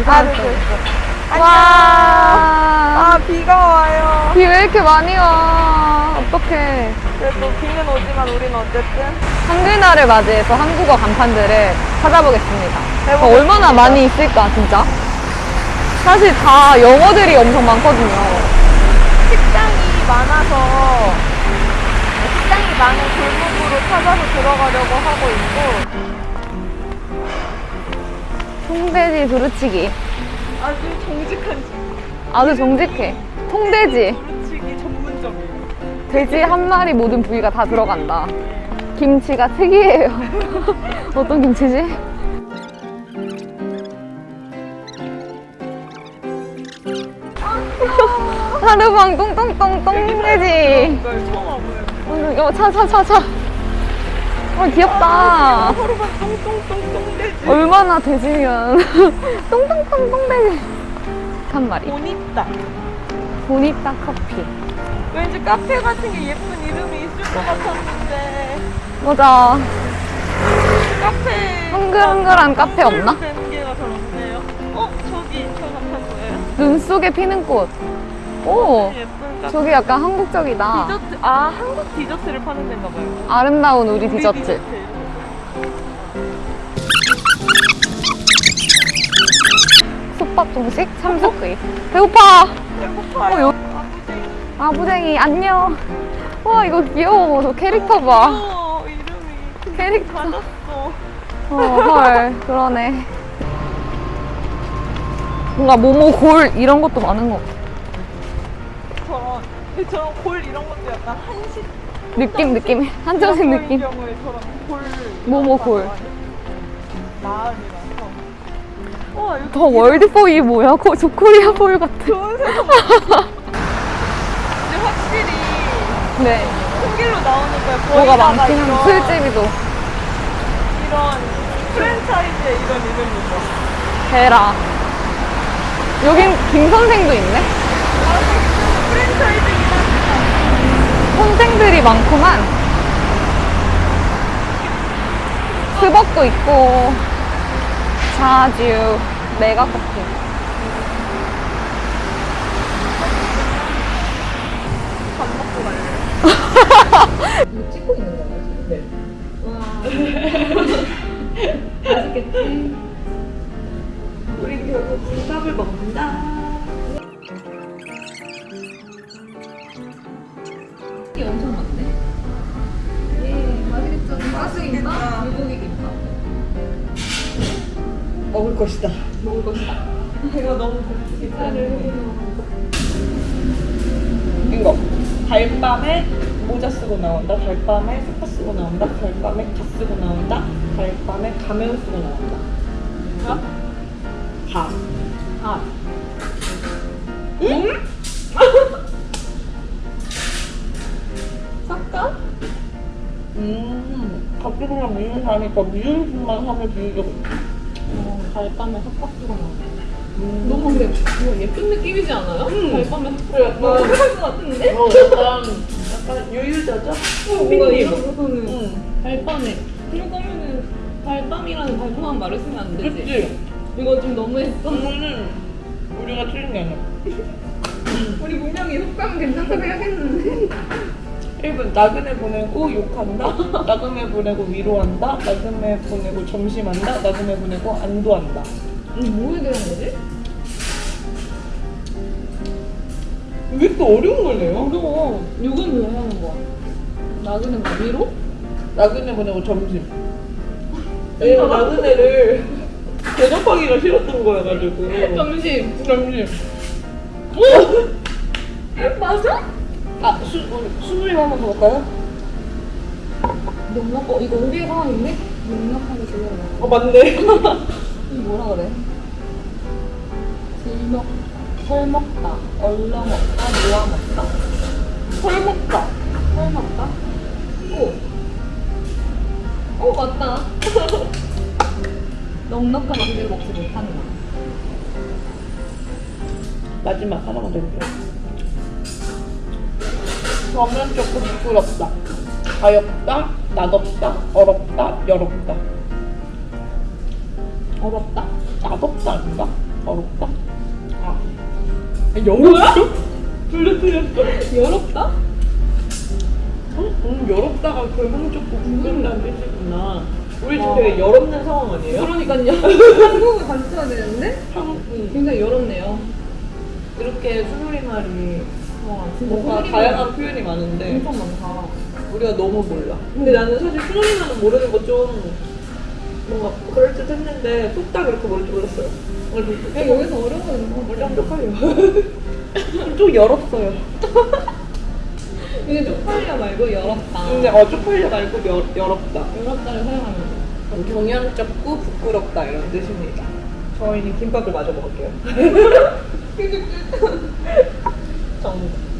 됐어. 와. 아, 비가 와요. 비 왜 이렇게 많이 와? 어떡해. 그래도 비는 오지만 우리는 어쨌든. 한글날을 맞이해서 한국어 간판들을 찾아보겠습니다. 어, 얼마나 많이 있을까, 진짜? 사실 다 영어들이 엄청 많거든요. 식당이 많아서 식당이 많은 골목으로 찾아서 들어가려고 하고 있고 통돼지 두루치기. 아주 정직한 집. 아주 정직해. 통돼지. 두루치기 전문점이에요. 돼지 한 마리 모든 부위가 다 들어간다. 김치가 특이해요. 어떤 김치지? 하루방 똥똥똥 똥돼지. 어, 차, 차, 차, 차. 어, 귀엽다. 하루만 똥똥똥똥 돼지. 얼마나 돼지면. 똥똥똥 똥 돼지. 한 마리. 보니따. 보니따 커피. 왠지 카페 같은 게 예쁜 이름이 있을 것 같았는데 맞아. 카페 흥글흥글한 카페 없나? 어 저기 저 거예요? 눈 속에 피는 꽃. 오, 예쁜. 저기 약간 한국적이다. 디저트 아 한국 디저트를 파는 데인가 봐요. 아름다운 우리 우리 디저트. 솥밥 중식 참숯구이. 배고파. 배고파요. 어, 요- 아 부쟁이 안녕. 와 이거 귀여워. 저 캐릭터 봐. 귀여워, 이름이 캐릭터. 받았어. 어, 헐 그러네. 뭔가 모모 골 이런 것도 많은 것 같아. 저런 근데 저런 골 이런 것도 약간 한식 느낌 느낌 한정식 느낌. 경우에 저런 골. 마을이라서. 와 더 월드보이 뭐야? 코, 저 코리아 볼 같아. 좋은. 근데 확실히 네. 큰 길로 나오니까 거의 뭐가 많긴 한 술집이도. 이런 프랜차이즈의 이런 이름이죠. 대라. 여긴 김 선생도 있네. 프랜차이즈긴 하지만 많구만. 스벅도 있고, 자주, 메가커피. 밥 먹고 갈래요. 찍고 있는 거야, 지금? 와. 맛있겠지? 우리 결국 불밥을 먹는다. 먹을 것이다. 먹을 것이다. 이거 너무 기사를 이거 달밤에 모자 쓰고 나온다. 달밤에 스파 쓰고 나온다. 달밤에 가 쓰고 나온다. 달밤에 가면 쓰고 나온다. 가? 가. 가. 응? 삭가? 음, 갑자기 그냥 미운 사니까 미운 술만 하면 비우려고. 어, 달밤에 삭박 쓰고 나와. 음. 너무 근데 그거 예쁜 느낌이지 않아요? 음. 달밤에 삭박 그래, 약간, 할것 같은데? 어, 약간, 약간 유유자죠? 어, 뭔가 이러고서는 응. 달밤에 그럴 거면은 달밤이라는 달콤한 말을 쓰면 안 되지. 그치? 이거 좀 너무했어. 오늘은 우리가 틀린 게 아니야. 우리 분명히 속담 괜찮다고 해야겠는데. 1분 나그네 보내고 욕한다. 나그네 보내고 위로한다. 나그네 보내고 점심한다. 나그네 보내고 안도한다. 뭐에 대한 거지? 왜 또 어려운 걸 내요? 어려워. 욕은 왜 하는 거야? 나그네 뭐 위로? 나그네 보내고 점심. 왜냐면 나그네를 대접하기가 싫었던 거여가지고. 점심. 점심. 맞아? 아, 수, 우리 수누리 한번 더 볼까요? 농락, 어, 이거 하나 있네? 농락하게 들려라. 어, 맞네. 이거 뭐라 그래? 질먹, 털먹다, 얼러먹다, 모아먹다. 설 먹다. 털먹다? 오! 오, 맞다. 넉넉한 음식을 먹지 못한다. 마지막 하나만 더 해볼게요. 저면 조금 부끄럽다. 가엽다, 나덥다, 어렵다, 여롭다. 어렵다? 나덥다 아닌가? 어렵다? 아. 영어야? 둘다 틀렸어. 열었다? 음, 열었다가 결국 조금 궁금한 뜻이구나. 우리 지금 되게 열없는 상황 아니에요? 그러니까요. 한국을 가르쳐야 되는데 한, 음, 굉장히 열었네요. 이렇게 수누리말이 와 뭔가 소리가 다양한 표현이 많은데 엄청 많다. 우리가 너무 몰라. 근데 나는 사실 수누리말은 모르는 거 좀 뭔가 그럴 듯 했는데 뚝딱 이렇게 모를 줄 몰랐어요. 그냥 여기서 어려워하는 거. 원래 완벽해요. 좀 열었어요. 이게 쪽팔려 말고 열었다. 근데 어 쪽팔려 말고 열, 열었다. 열었다를 사용하면 돼. 경연쩍고 부끄럽다 이런 뜻입니다. 저희는 김밥을 마저 먹을게요. 정답.